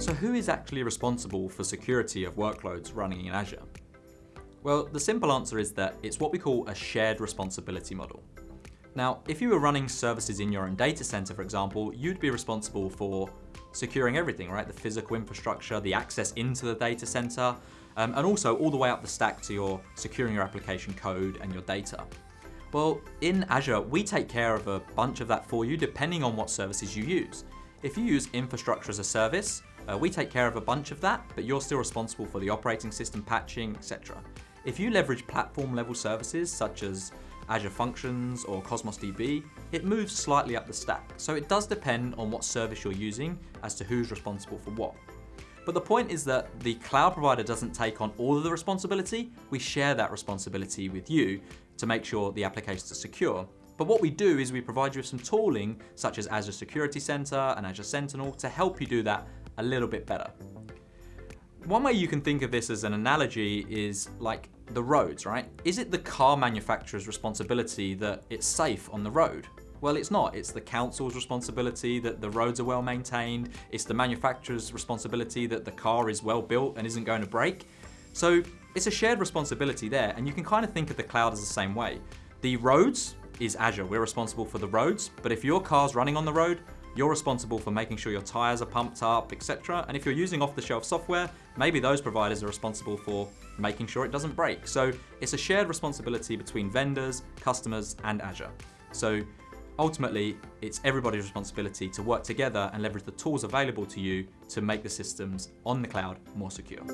So who is actually responsible for security of workloads running in Azure? Well, the simple answer is that it's what we call a shared responsibility model. Now, if you were running services in your own data center, for example, you'd be responsible for securing everything, right? The physical infrastructure, the access into the data center, um, and also all the way up the stack to your securing your application code and your data. Well, in Azure, we take care of a bunch of that for you depending on what services you use. If you use infrastructure as a service, uh, we take care of a bunch of that, but you're still responsible for the operating system patching, etc. If you leverage platform level services such as Azure Functions or Cosmos DB, it moves slightly up the stack. So it does depend on what service you're using as to who's responsible for what. But the point is that the cloud provider doesn't take on all of the responsibility. We share that responsibility with you to make sure the applications are secure. But what we do is we provide you with some tooling such as Azure Security Center and Azure Sentinel to help you do that a little bit better. One way you can think of this as an analogy is like the roads, right? Is it the car manufacturer's responsibility that it's safe on the road? Well, it's not. It's the council's responsibility that the roads are well maintained. It's the manufacturer's responsibility that the car is well built and isn't going to break. So it's a shared responsibility there, and you can kind of think of the cloud as the same way. The roads is Azure. We're responsible for the roads, but if your car's running on the road, you're responsible for making sure your tires are pumped up, etc. And if you're using off-the-shelf software, maybe those providers are responsible for making sure it doesn't break. So it's a shared responsibility between vendors, customers, and Azure. So ultimately, it's everybody's responsibility to work together and leverage the tools available to you to make the systems on the cloud more secure.